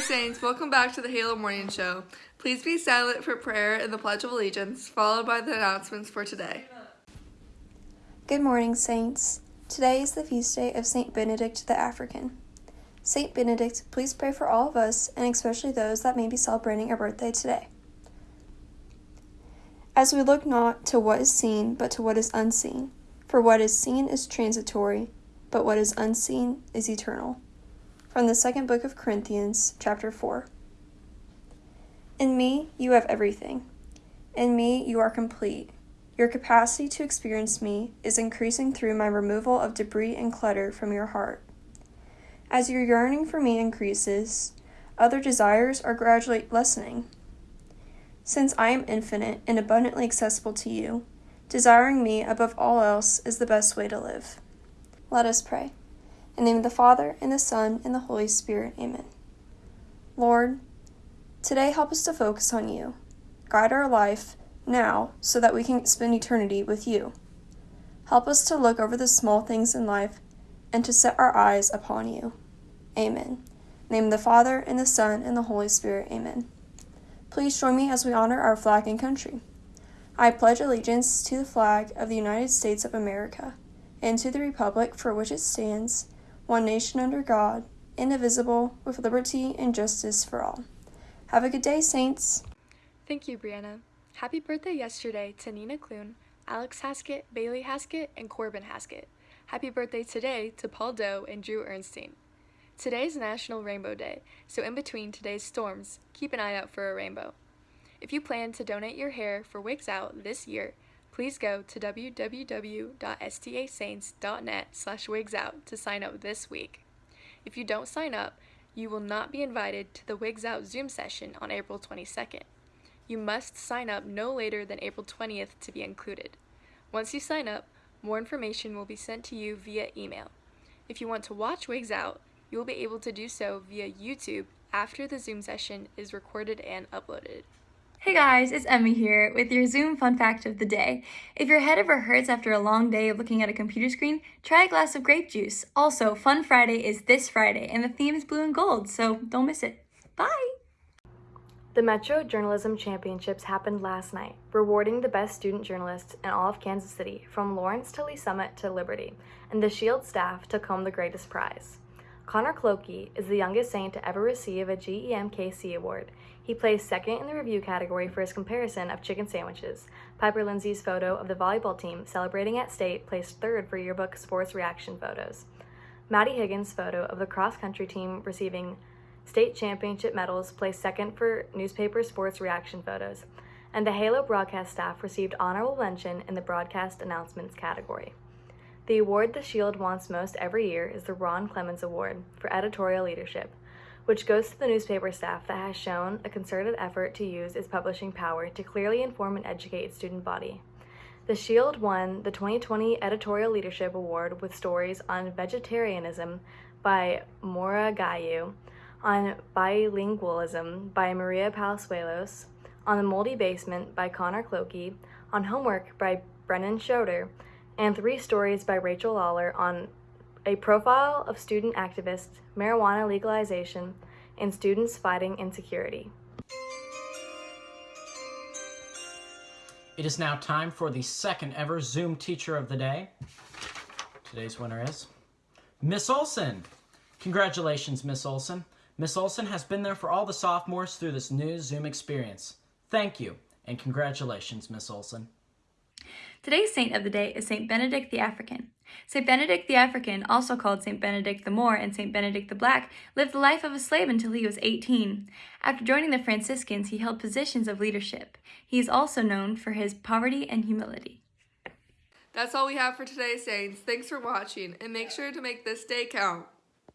Saints, welcome back to the Halo Morning Show. Please be silent for prayer and the Pledge of Allegiance, followed by the announcements for today. Good morning, Saints. Today is the feast day of Saint Benedict the African. Saint Benedict, please pray for all of us, and especially those that may be celebrating a birthday today. As we look not to what is seen, but to what is unseen, for what is seen is transitory, but what is unseen is eternal. From the second book of Corinthians, chapter 4. In me, you have everything. In me, you are complete. Your capacity to experience me is increasing through my removal of debris and clutter from your heart. As your yearning for me increases, other desires are gradually lessening. Since I am infinite and abundantly accessible to you, desiring me above all else is the best way to live. Let us pray. In the name of the Father, and the Son, and the Holy Spirit. Amen. Lord, today help us to focus on you. Guide our life now so that we can spend eternity with you. Help us to look over the small things in life and to set our eyes upon you. Amen. name of the Father, and the Son, and the Holy Spirit. Amen. Please join me as we honor our flag and country. I pledge allegiance to the flag of the United States of America and to the republic for which it stands one nation under God, indivisible, with liberty and justice for all. Have a good day, Saints. Thank you, Brianna. Happy birthday yesterday to Nina Clune, Alex Haskett, Bailey Haskett, and Corbin Haskett. Happy birthday today to Paul Doe and Drew Ernstein. Today's National Rainbow Day, so in between today's storms, keep an eye out for a rainbow. If you plan to donate your hair for Wigs Out this year, please go to www.stasaints.net slash wigsout to sign up this week. If you don't sign up, you will not be invited to the Wigs Out Zoom session on April 22nd. You must sign up no later than April 20th to be included. Once you sign up, more information will be sent to you via email. If you want to watch Wigs Out, you will be able to do so via YouTube after the Zoom session is recorded and uploaded. Hey guys, it's Emmy here with your Zoom fun fact of the day. If your head ever hurts after a long day of looking at a computer screen, try a glass of grape juice. Also, Fun Friday is this Friday and the theme is blue and gold, so don't miss it. Bye! The Metro Journalism Championships happened last night, rewarding the best student journalists in all of Kansas City, from Lawrence to Lee Summit to Liberty, and the Shield staff took home the greatest prize. Connor Clokey is the youngest Saint to ever receive a JEMKC award. He placed second in the review category for his comparison of chicken sandwiches. Piper Lindsay's photo of the volleyball team celebrating at state placed third for yearbook sports reaction photos. Maddie Higgins' photo of the cross country team receiving state championship medals placed second for newspaper sports reaction photos. And the Halo broadcast staff received honorable mention in the broadcast announcements category. The award the Shield wants most every year is the Ron Clemens Award for Editorial Leadership, which goes to the newspaper staff that has shown a concerted effort to use its publishing power to clearly inform and educate its student body. The Shield won the 2020 Editorial Leadership Award with stories on vegetarianism by Maura Gayu, on bilingualism by Maria Palazuelos, on the moldy basement by Connor Clokey, on homework by Brennan Schroeder, and three stories by Rachel Lawler on a profile of student activists, marijuana legalization, and students fighting insecurity. It is now time for the second ever Zoom Teacher of the Day. Today's winner is Miss Olson. Congratulations, Miss Olson. Miss Olson has been there for all the sophomores through this new Zoom experience. Thank you, and congratulations, Miss Olson. Today's saint of the day is Saint Benedict the African. Saint Benedict the African, also called Saint Benedict the Moor and Saint Benedict the Black, lived the life of a slave until he was 18. After joining the Franciscans, he held positions of leadership. He is also known for his poverty and humility. That's all we have for today, Saints. Thanks for watching, and make sure to make this day count.